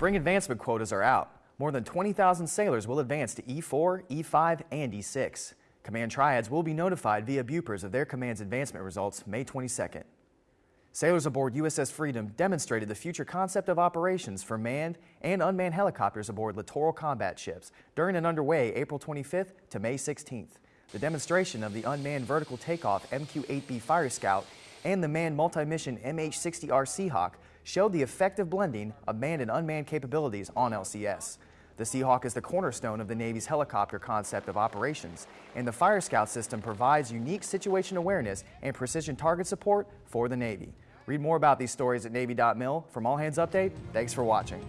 Spring advancement quotas are out. More than 20,000 sailors will advance to E4, E5, and E6. Command triads will be notified via Bupers of their command's advancement results May 22nd. Sailors aboard USS Freedom demonstrated the future concept of operations for manned and unmanned helicopters aboard littoral combat ships during and underway April 25th to May 16th. The demonstration of the unmanned vertical takeoff MQ-8B Fire Scout and the manned multi-mission MH-60R Seahawk showed the effective blending of manned and unmanned capabilities on LCS. The Seahawk is the cornerstone of the Navy's helicopter concept of operations, and the Fire Scout system provides unique situation awareness and precision target support for the Navy. Read more about these stories at Navy.mil. From All Hands Update, thanks for watching.